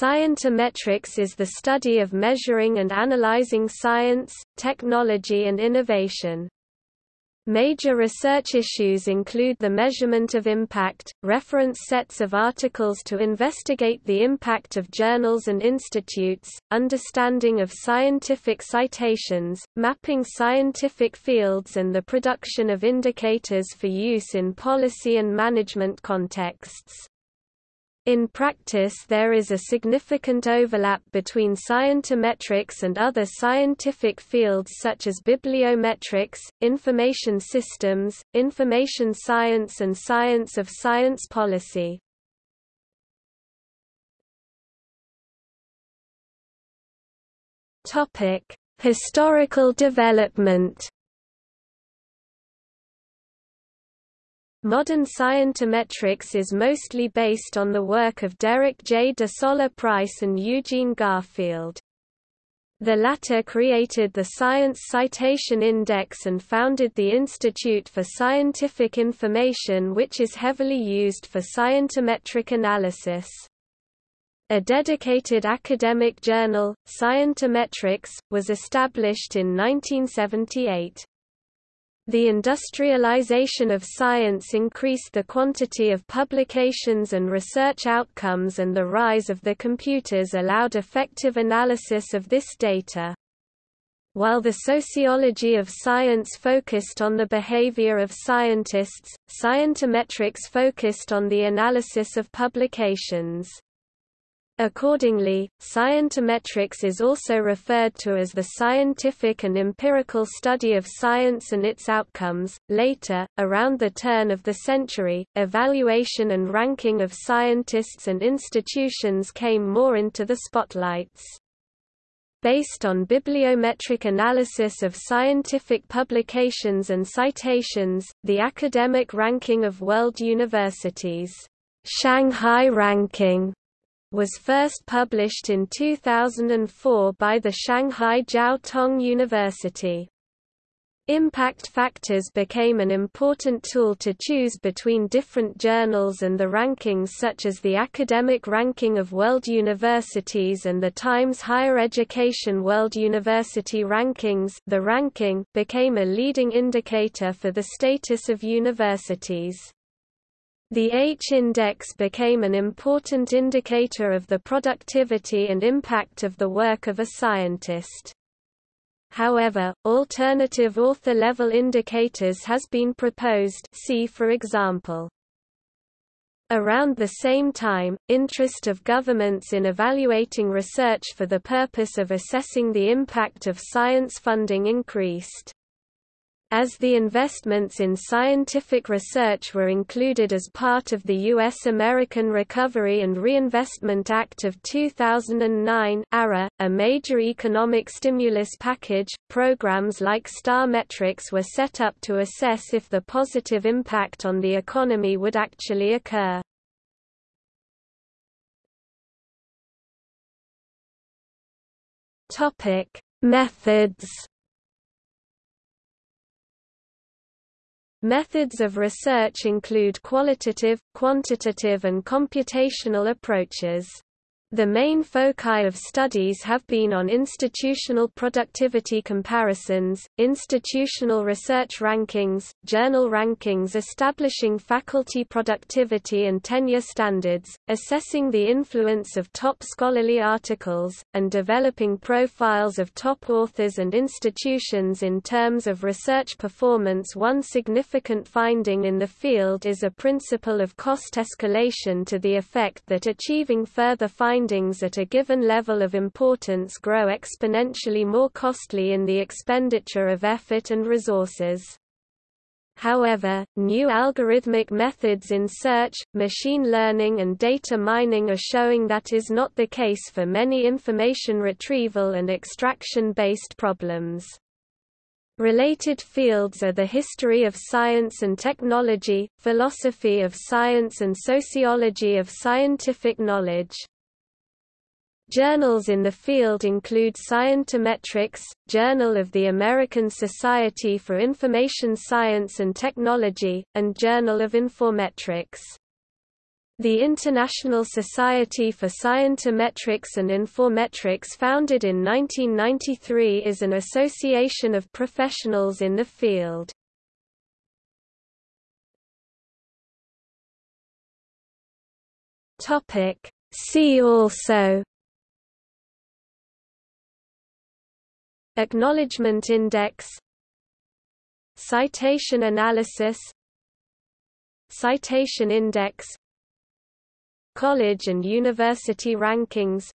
Scientometrics is the study of measuring and analyzing science, technology and innovation. Major research issues include the measurement of impact, reference sets of articles to investigate the impact of journals and institutes, understanding of scientific citations, mapping scientific fields and the production of indicators for use in policy and management contexts. In practice there is a significant overlap between scientometrics and other scientific fields such as bibliometrics, information systems, information science and science of science policy. Historical development Modern scientometrics is mostly based on the work of Derek J. de Solla Price and Eugene Garfield. The latter created the Science Citation Index and founded the Institute for Scientific Information which is heavily used for scientometric analysis. A dedicated academic journal, Scientometrics, was established in 1978. The industrialization of science increased the quantity of publications and research outcomes and the rise of the computers allowed effective analysis of this data. While the sociology of science focused on the behavior of scientists, scientometrics focused on the analysis of publications. Accordingly, scientometrics is also referred to as the scientific and empirical study of science and its outcomes. Later, around the turn of the century, evaluation and ranking of scientists and institutions came more into the spotlights. Based on bibliometric analysis of scientific publications and citations, the academic ranking of world universities, Shanghai ranking was first published in 2004 by the Shanghai Jiao Tong University. Impact factors became an important tool to choose between different journals and the rankings such as the Academic Ranking of World Universities and the Times Higher Education World University Rankings the ranking became a leading indicator for the status of universities. The H-index became an important indicator of the productivity and impact of the work of a scientist. However, alternative author-level indicators has been proposed see for example. Around the same time, interest of governments in evaluating research for the purpose of assessing the impact of science funding increased. As the investments in scientific research were included as part of the U.S. American Recovery and Reinvestment Act of 2009 ARA, a major economic stimulus package, programs like STAR metrics were set up to assess if the positive impact on the economy would actually occur. Methods Methods of research include qualitative, quantitative and computational approaches. The main foci of studies have been on institutional productivity comparisons, institutional research rankings, journal rankings establishing faculty productivity and tenure standards, assessing the influence of top scholarly articles, and developing profiles of top authors and institutions in terms of research performance. One significant finding in the field is a principle of cost escalation to the effect that achieving further findings findings at a given level of importance grow exponentially more costly in the expenditure of effort and resources. However, new algorithmic methods in search, machine learning and data mining are showing that is not the case for many information retrieval and extraction-based problems. Related fields are the history of science and technology, philosophy of science and sociology of scientific knowledge. Journals in the field include Scientometrics, Journal of the American Society for Information Science and Technology, and Journal of Informetrics. The International Society for Scientometrics and Informetrics founded in 1993 is an association of professionals in the field. See also Acknowledgement Index. Citation analysis. Citation Index. College and University Rankings.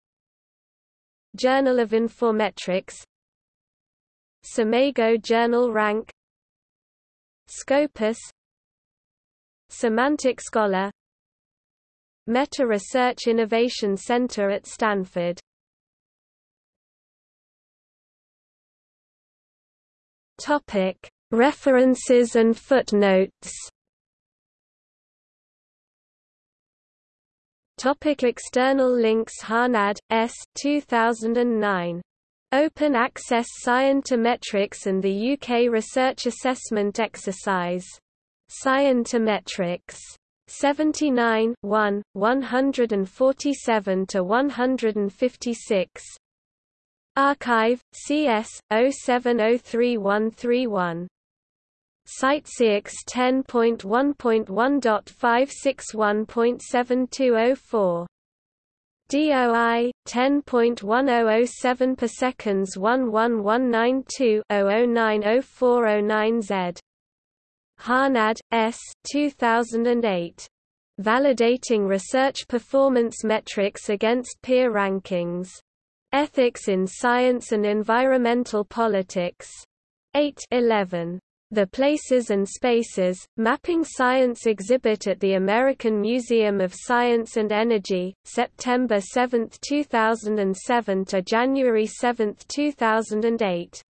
Journal of Informetrics. SCImago Journal Rank. Scopus. Semantic Scholar. Meta Research Innovation Center at Stanford References and footnotes Topic external links Harnad, S. 2009. Open Access Scientometrics and the UK Research Assessment Exercise. Scientometrics. 79 1, 147 to 156. arXiv, CS, 0703131. CiteSeerX 10.1.1.561.7204. DOI 10.1007 per seconds 11192-00904009Z. Harnad, S. 2008. Validating Research Performance Metrics Against Peer Rankings. Ethics in Science and Environmental Politics. 8 11. The Places and Spaces, Mapping Science exhibit at the American Museum of Science and Energy, September 7, 2007 to January 7, 2008.